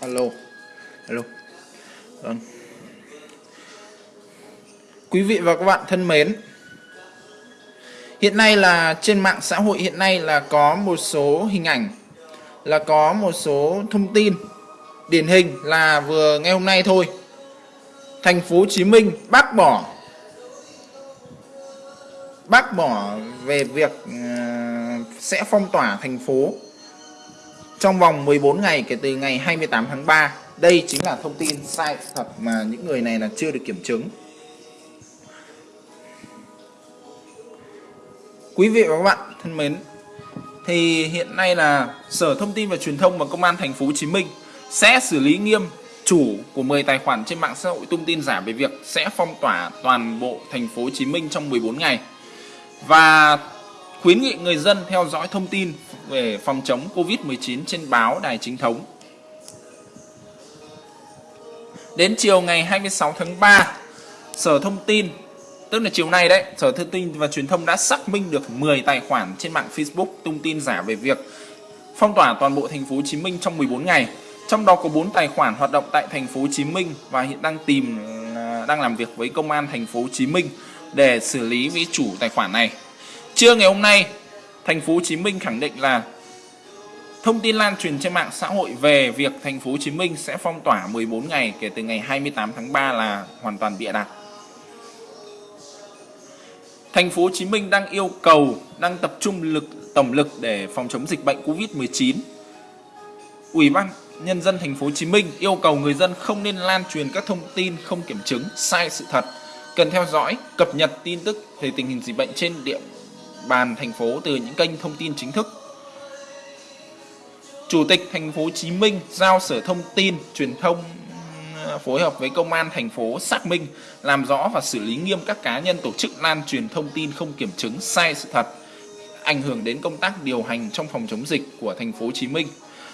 alo. Alo. Vâng. Quý vị và các bạn thân mến, hiện nay là trên mạng xã hội hiện nay là có một số hình ảnh, là có một số thông tin điển hình là vừa ngày hôm nay thôi. Thành phố Hồ Chí Minh bác bỏ bác bỏ về việc ờ, sẽ phong tỏa thành phố trong vòng 14 ngày kể từ ngày 28 tháng 3. Đây chính là thông tin sai thật mà những người này là chưa được kiểm chứng. Quý vị và các bạn thân mến, thì hiện nay là Sở Thông tin và Truyền thông và Công an thành phố Hồ Chí Minh sẽ xử lý nghiêm chủ của 10 tài khoản trên mạng xã hội tung tin giả về việc sẽ phong tỏa toàn bộ thành phố Hồ Chí Minh trong 14 ngày. Và khuyến nghị người dân theo dõi thông tin về phòng chống Covid-19 trên báo đài chính thống. Đến chiều ngày 26 tháng 3, Sở Thông tin, tức là chiều nay đấy, Sở Thông tin và Truyền thông đã xác minh được 10 tài khoản trên mạng Facebook tung tin giả về việc phong tỏa toàn bộ thành phố Hồ Chí Minh trong 14 ngày. Trong đó có 4 tài khoản hoạt động tại thành phố Hồ Chí Minh và hiện đang tìm à, đang làm việc với công an thành phố Hồ Chí Minh để xử lý với chủ tài khoản này. Trưa ngày hôm nay, thành phố Hồ Chí Minh khẳng định là thông tin lan truyền trên mạng xã hội về việc thành phố Hồ Chí Minh sẽ phong tỏa 14 ngày kể từ ngày 28 tháng 3 là hoàn toàn bịa đặt. Thành phố Hồ Chí Minh đang yêu cầu đang tập trung lực tổng lực để phòng chống dịch bệnh Covid-19. Ủy ban nhân dân thành phố Hồ Chí Minh yêu cầu người dân không nên lan truyền các thông tin không kiểm chứng, sai sự thật, cần theo dõi, cập nhật tin tức về tình hình dịch bệnh trên địa bàn thành phố từ những kênh thông tin chính thức. Chủ tịch thành phố Hồ Chí Minh giao Sở Thông tin, Truyền thông ờ, phối hợp với công an thành phố xác minh, làm rõ và xử lý nghiêm các cá nhân tổ chức lan truyền thông tin không kiểm chứng sai sự thật, ảnh hưởng đến công tác điều hành trong phòng chống dịch của thành phố Hồ Chí Minh.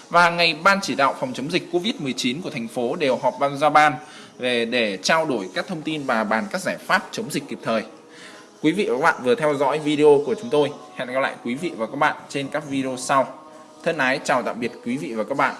Và ngày ban chỉ đạo phòng chống dịch Covid-19 của thành phố đều họp ban ra ban về để trao đổi các thông tin và bàn các giải pháp chống dịch kịp thời. Quý vị và các bạn vừa theo dõi video của chúng tôi. Hẹn gặp lại quý vị và các bạn trên các video sau. Thân ái chào tạm biệt quý vị và các bạn.